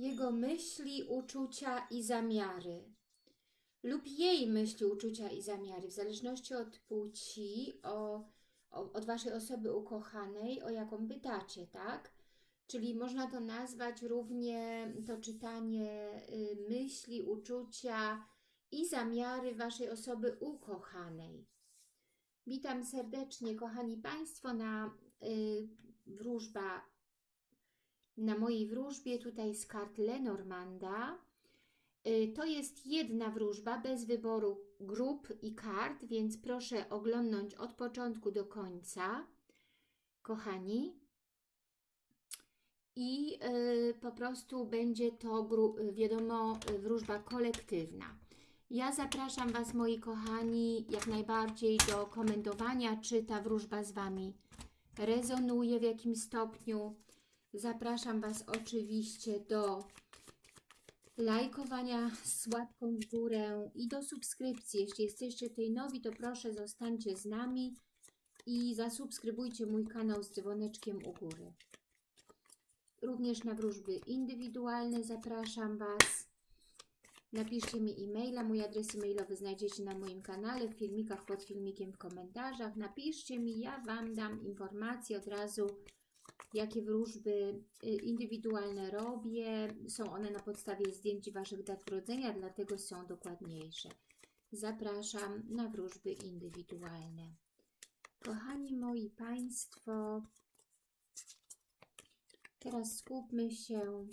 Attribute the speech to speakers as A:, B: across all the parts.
A: jego myśli, uczucia i zamiary. Lub jej myśli, uczucia i zamiary, w zależności od płci, o, o, od Waszej osoby ukochanej, o jaką pytacie, tak? Czyli można to nazwać równie to czytanie y, myśli, uczucia i zamiary Waszej osoby ukochanej. Witam serdecznie, kochani Państwo, na y, wróżba, na mojej wróżbie tutaj z kart Lenormanda. Y, to jest jedna wróżba bez wyboru grup i kart, więc proszę oglądnąć od początku do końca, kochani. I y, po prostu będzie to, gru- wiadomo, y, wróżba kolektywna. Ja zapraszam Was, moi kochani, jak najbardziej do komentowania, czy ta wróżba z Wami rezonuje w jakim stopniu. Zapraszam Was oczywiście do lajkowania z łapką w górę i do subskrypcji. Jeśli jesteście tutaj nowi, to proszę zostańcie z nami i zasubskrybujcie mój kanał z dzwoneczkiem u góry. Również na wróżby indywidualne zapraszam Was. Napiszcie mi e-maila, mój adres e-mailowy znajdziecie na moim kanale, w filmikach pod filmikiem, w komentarzach. Napiszcie mi, ja Wam dam informacje od razu, jakie wróżby y, indywidualne robię. Są one na podstawie zdjęć Waszych dat urodzenia, dlatego są dokładniejsze. Zapraszam na wróżby indywidualne. Kochani moi Państwo, teraz skupmy się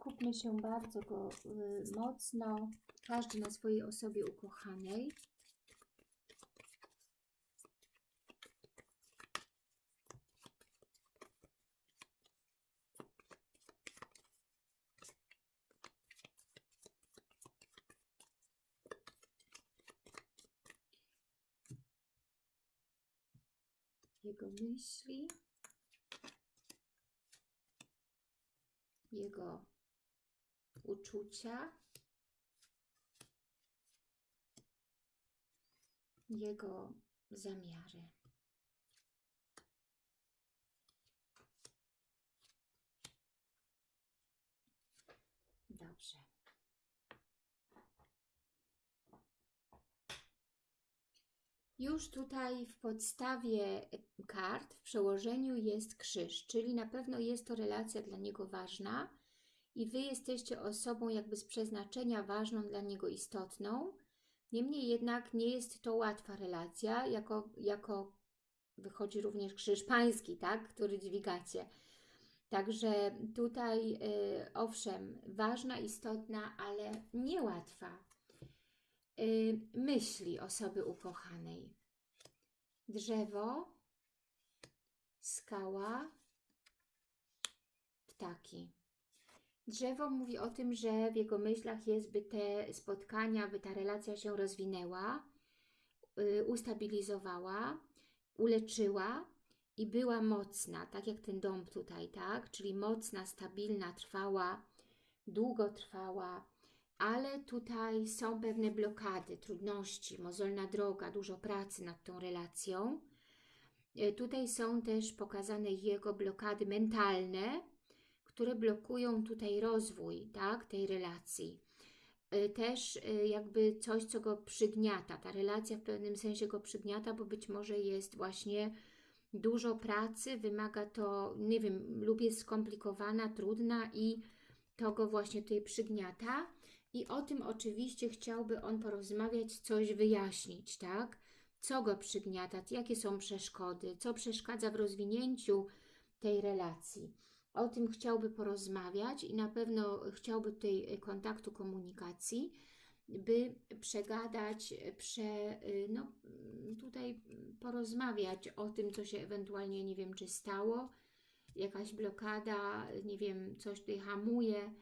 A: skupmy się bardzo go y, mocno, każdy na swojej osobie ukochanej. Jego myśli, jego uczucia, jego zamiary. Dobrze. Już tutaj w podstawie kart, w przełożeniu jest krzyż, czyli na pewno jest to relacja dla niego ważna i Wy jesteście osobą jakby z przeznaczenia ważną dla niego istotną. Niemniej jednak nie jest to łatwa relacja, jako, jako wychodzi również krzyż pański, tak, który dźwigacie. Także tutaj, y, owszem, ważna, istotna, ale niełatwa myśli osoby ukochanej. Drzewo, skała, ptaki. Drzewo mówi o tym, że w jego myślach jest, by te spotkania, by ta relacja się rozwinęła, y, ustabilizowała, uleczyła i była mocna, tak jak ten dom tutaj, tak? Czyli mocna, stabilna, trwała, długotrwała, ale tutaj są pewne blokady, trudności, mozolna droga, dużo pracy nad tą relacją. Y, Tutaj są też pokazane jego blokady mentalne, które blokują tutaj rozwój tak, tej relacji. Y, Też y, jakby coś, co go przygniata. Ta relacja w pewnym sensie go przygniata, bo być może jest właśnie dużo pracy, wymaga to, nie wiem, lub jest skomplikowana, trudna i to go właśnie tutaj przygniata. I o tym oczywiście chciałby on porozmawiać, coś wyjaśnić, tak? Co go przygniata, jakie są przeszkody, co przeszkadza w rozwinięciu tej relacji. O tym chciałby porozmawiać i na pewno chciałby tutaj kontaktu, komunikacji, by przegadać, prze, no, tutaj porozmawiać o tym, co się ewentualnie, nie wiem, czy stało, jakaś blokada, nie wiem, coś tutaj hamuje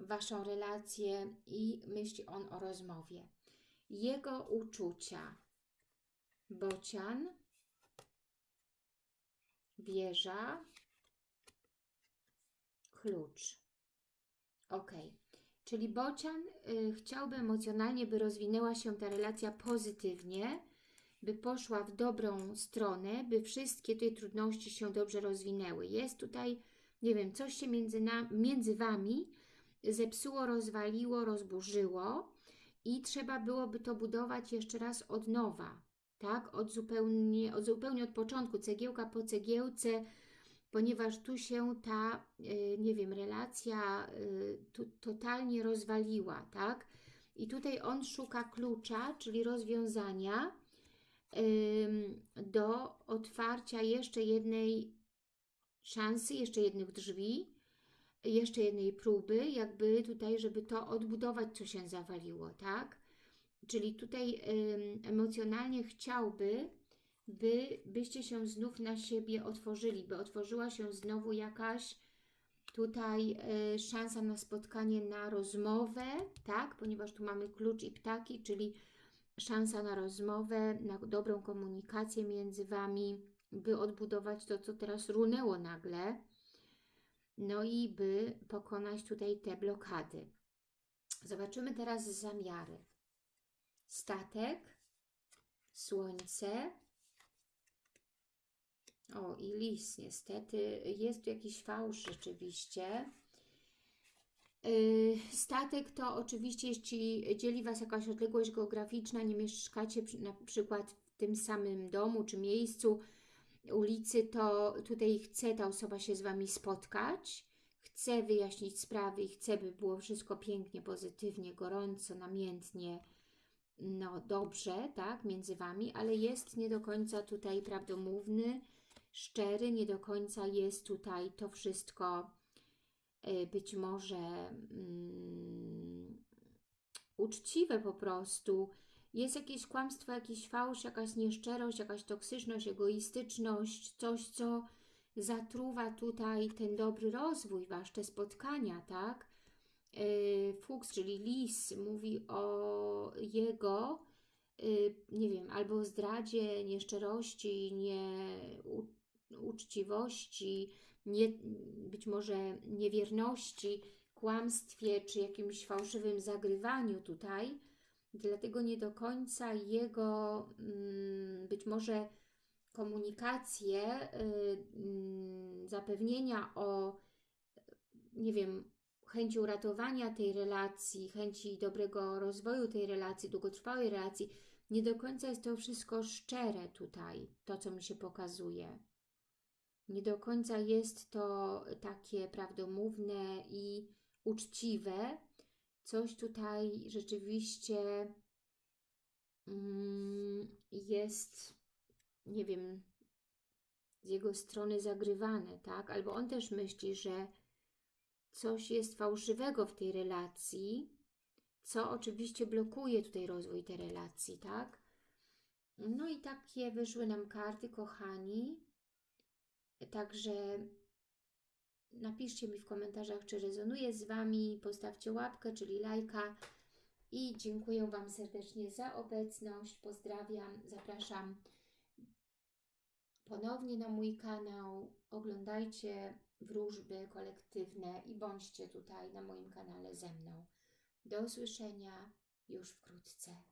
A: Waszą relację i myśli on o rozmowie. Jego uczucia. Bocian, wieża, klucz. Ok. Czyli bocian y, chciałby emocjonalnie, by rozwinęła się ta relacja pozytywnie, by poszła w dobrą stronę, by wszystkie te trudności się dobrze rozwinęły. Jest tutaj nie wiem, coś się między, na, między Wami zepsuło, rozwaliło, rozburzyło i trzeba byłoby to budować jeszcze raz od nowa, tak? Od zupełnie od, zupełnie od początku, cegiełka po cegiełce, ponieważ tu się ta, y, nie wiem, relacja y, totalnie rozwaliła, tak? I tutaj on szuka klucza, czyli rozwiązania do otwarcia jeszcze jednej szansy, jeszcze jednych drzwi, jeszcze jednej próby, jakby tutaj, żeby to odbudować, co się zawaliło, tak? Czyli tutaj emocjonalnie chciałby, by, byście się znów na siebie otworzyli, by otworzyła się znowu jakaś tutaj y, szansa na spotkanie, na rozmowę, tak? Ponieważ tu mamy klucz i ptaki, czyli szansa na rozmowę, na dobrą komunikację między Wami, by odbudować to, co teraz runęło nagle, no i by pokonać tutaj te blokady. Zobaczymy teraz zamiary. Statek, słońce, o i lis niestety, jest tu jakiś fałsz rzeczywiście. Yy, statek to oczywiście, jeśli dzieli Was jakaś odległość geograficzna, nie mieszkacie na przykład w tym samym domu czy miejscu, ulicy, to tutaj chce ta osoba się z Wami spotkać, chce wyjaśnić sprawy i chce, by było wszystko pięknie, pozytywnie, gorąco, namiętnie, no dobrze, tak, między Wami, ale jest nie do końca tutaj prawdomówny, szczery, nie do końca jest tutaj to wszystko y, być może um, uczciwe po prostu, jest jakieś kłamstwo, jakiś fałsz, jakaś nieszczerość, jakaś toksyczność, egoistyczność, coś, co zatruwa tutaj ten dobry rozwój Wasz, te spotkania, tak? Yy, Fuchs, czyli lis, mówi o jego, yy, nie wiem, albo zdradzie, nieszczerości, nieuczciwości, nie, być może niewierności, kłamstwie, czy jakimś fałszywym zagrywaniu tutaj, dlatego nie do końca jego mm, być może komunikację, y, mm, zapewnienia o, nie wiem, chęci uratowania tej relacji, chęci dobrego rozwoju tej relacji, długotrwałej relacji, nie do końca jest to wszystko szczere tutaj, to co mi się pokazuje. Nie do końca jest to takie prawdomówne i uczciwe, coś tutaj rzeczywiście mm, jest, nie wiem, z jego strony zagrywane, tak? Albo on też myśli, że coś jest fałszywego w tej relacji, co oczywiście blokuje tutaj rozwój tej relacji, tak? No i takie wyszły nam karty, kochani. Także Napiszcie mi w komentarzach, czy rezonuje z Wami, postawcie łapkę, czyli lajka i dziękuję Wam serdecznie za obecność. Pozdrawiam, zapraszam ponownie na mój kanał. Oglądajcie wróżby kolektywne i bądźcie tutaj na moim kanale ze mną. Do usłyszenia już wkrótce.